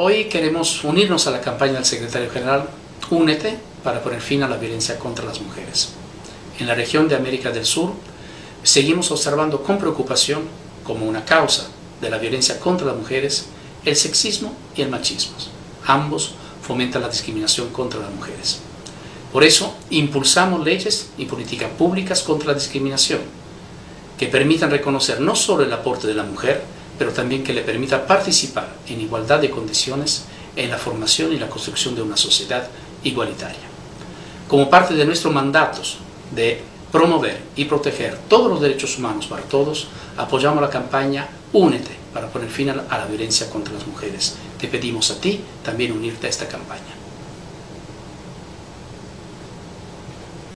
Hoy queremos unirnos a la campaña del secretario general Únete para poner fin a la violencia contra las mujeres. En la región de América del Sur seguimos observando con preocupación como una causa de la violencia contra las mujeres el sexismo y el machismo. Ambos fomentan la discriminación contra las mujeres. Por eso impulsamos leyes y políticas públicas contra la discriminación que permitan reconocer no solo el aporte de la mujer, pero también que le permita participar en igualdad de condiciones en la formación y la construcción de una sociedad igualitaria. Como parte de nuestros mandatos de promover y proteger todos los derechos humanos para todos, apoyamos la campaña Únete para poner fin a la violencia contra las mujeres. Te pedimos a ti también unirte a esta campaña.